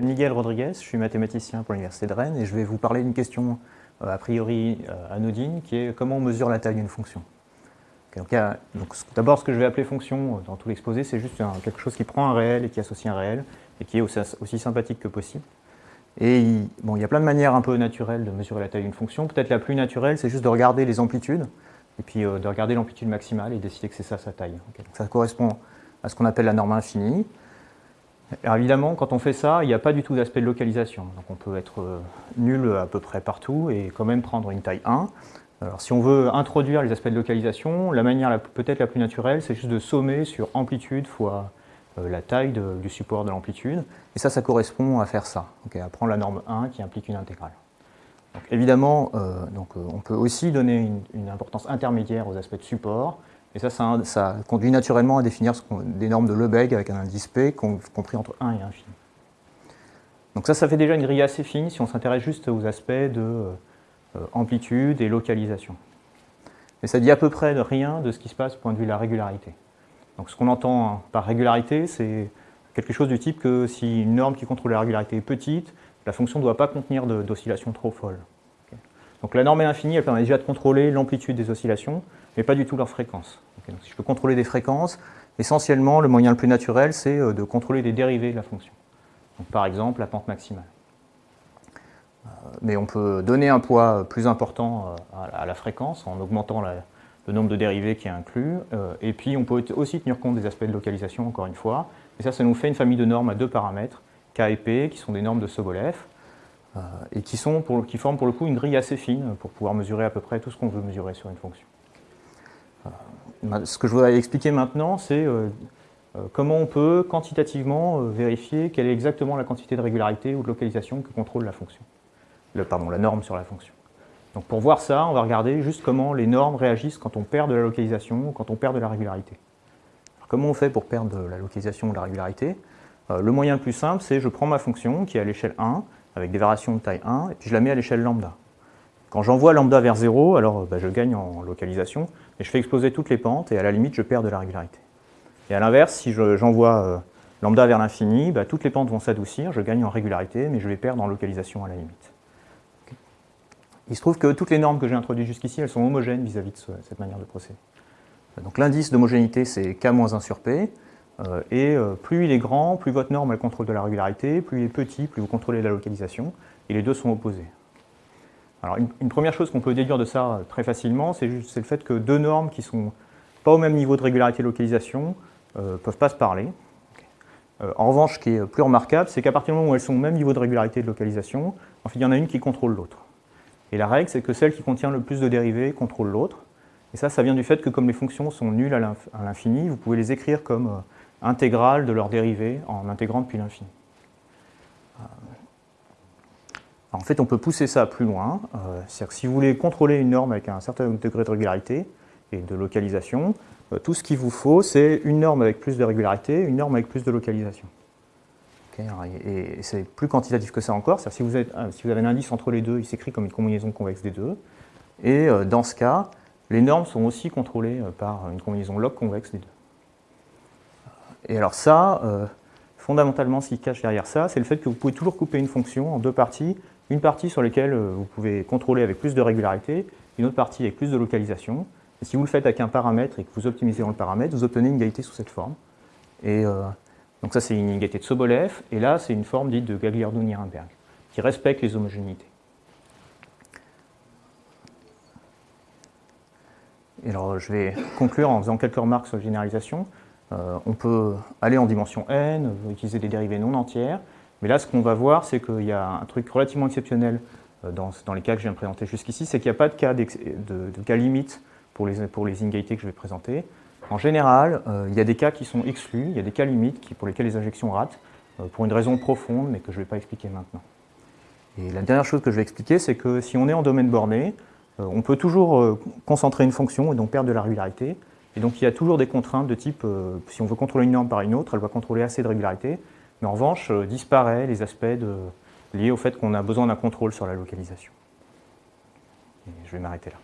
Miguel Rodriguez, je suis mathématicien pour l'Université de Rennes et je vais vous parler d'une question euh, a priori euh, anodine qui est comment on mesure la taille d'une fonction. D'abord, ce que je vais appeler fonction dans tout l'exposé, c'est juste quelque chose qui prend un réel et qui associe un réel et qui est aussi, sympathique que possible. Et il, bon, il y a plein de manières un peu naturelles de mesurer la taille d'une fonction. Peut-être la plus naturelle, c'est juste de regarder les amplitudes et puis de regarder l'amplitude maximale et décider que c'est ça sa taille. ça correspond à ce qu'on appelle la norme infinie. Alors évidemment, quand on fait ça, il n'y a pas du tout d'aspect de localisation. On peut être euh, nul à peu près partout et quand même prendre une taille 1. Alors si on veut introduire les aspects de localisation, la manière peut-être la plus naturelle, c'est juste de sommer sur amplitude fois euh, la taille du support de l'amplitude. Et ça, ça correspond à faire ça, à prendre la norme 1 qui implique une intégrale. Évidemment, euh, on peut aussi donner une importance intermédiaire aux aspects de support, et ça, ça, conduit naturellement à définir des normes de Lebesgue avec un indice P compris entre 1 et infini. Donc ça, ça fait déjà une grille assez fine si on s'intéresse juste aux aspects de euh, amplitude et localisation. Mais ça dit à peu près rien de ce qui se passe du point de vue de la régularité. Donc ce qu'on entend par régularité, c'est quelque chose du type que si une norme qui contrôle la régularité est petite, la fonction ne doit pas contenir d'oscillations trop folles. Donc la norme est infinie, elle permet déjà de contrôler l'amplitude des oscillations, mais pas du tout leur fréquence. si je peux contrôler des fréquences, essentiellement, le moyen le plus naturel, c'est euh, de contrôler des dérivés de la fonction. par exemple, la pente maximale. Euh, mais on peut donner un poids plus important euh, à la fréquence en augmentant le nombre de dérivés qui est inclus. Et puis, on peut aussi tenir compte des aspects de localisation, encore une fois. Et ça, ça nous fait une famille de normes à deux paramètres, K et P, qui sont des normes de Sobolev, et qui, sont qui forment pour le coup une grille assez fine pour pouvoir mesurer à peu près tout ce qu'on veut mesurer sur une fonction. Ce que je voudrais expliquer maintenant, c'est euh, euh, comment on peut quantitativement euh, vérifier quelle est exactement la quantité de régularité ou de localisation que contrôle la fonction. Pardon, la norme sur la fonction. Donc pour voir ça, on va regarder juste comment les normes réagissent quand on perd de la localisation ou quand on perd de la régularité. comment on fait pour perdre de la localisation ou de la régularité? Le moyen le plus simple, c'est je prends ma fonction qui est à l'échelle 1, avec des variations de taille 1, et puis je la mets à l'échelle lambda. Quand j'envoie lambda vers 0, alors bah, je gagne en localisation, et je fais exploser toutes les pentes, et à la limite, je perds de la régularité. Et à l'inverse, si j'envoie euh, lambda vers l'infini, bah, toutes les pentes vont s'adoucir, je gagne en régularité, mais je vais perdre en localisation à la limite. Il se trouve que toutes les normes que j'ai introduites jusqu'ici, elles sont homogènes vis-à-vis de cette manière de procéder. Donc l'indice d'homogénéité, c'est k-1 sur p, et euh, plus il est grand, plus votre norme contrôle de la régularité, plus il est petit, plus vous contrôlez la localisation, et les deux sont opposés. Alors une, première chose qu'on peut déduire de ça très facilement, c'est le fait que deux normes qui ne sont pas au même niveau de régularité de localisation ne euh, peuvent pas se parler. Euh, en revanche, ce qui est plus remarquable, c'est qu'à partir du moment où elles sont au même niveau de régularité de localisation, en fait, il y en a une qui contrôle l'autre. Et la règle, c'est que celle qui contient le plus de dérivés contrôle l'autre. Et ça, ça vient du fait que comme les fonctions sont nulles à l'infini, vous pouvez les écrire comme euh, intégrales de leurs dérivés en intégrant depuis l'infini en fait, on peut pousser ça plus loin. Euh, c'est-à-dire que si vous voulez contrôler une norme avec un certain degré de régularité et de localisation, euh, tout ce qu'il vous faut, c'est une norme avec plus de régularité, une norme avec plus de localisation. et, c'est plus quantitatif que ça encore. Si vous, euh, si vous avez un indice entre les deux, il s'écrit comme une combinaison convexe des deux. Et dans ce cas, les normes sont aussi contrôlées par une combinaison log convexe des deux. Et alors ça, fondamentalement, ce qui cache derrière ça, c'est le fait que vous pouvez toujours couper une fonction en deux parties une partie sur laquelle euh, vous pouvez contrôler avec plus de régularité, une autre partie avec plus de localisation. Et si vous le faites avec un paramètre et que vous optimisez dans le paramètre, vous obtenez une égalité sous cette forme. Et euh, donc ça, c'est une égalité de Sobolev, et là, c'est une forme dite de Gagliardou-Nirenberg, qui respecte les homogénéités. Et alors, je vais conclure en faisant quelques remarques sur la généralisation. Euh, on peut aller en dimension n, utiliser des dérivées non entières, mais là, ce qu'on va voir, c'est qu'il y a un truc relativement exceptionnel euh, dans, les cas que je viens de présenter jusqu'ici, c'est qu'il n'y a pas de cas, de, cas limite pour les, pour les que je vais présenter. En général, euh, il y a des cas qui sont exclus, il y a des cas limites qui, pour lesquels les injections ratent, pour une raison profonde, mais que je ne vais pas expliquer maintenant. Et la dernière chose que je vais expliquer, c'est que si on est en domaine borné, on peut toujours concentrer une fonction et donc perdre de la régularité. Et donc il y a toujours des contraintes de type, si on veut contrôler une norme par une autre, elle va contrôler assez de régularité, mais en revanche, euh, disparaît les aspects liés au fait qu'on a besoin d'un contrôle sur la localisation. je vais m'arrêter là.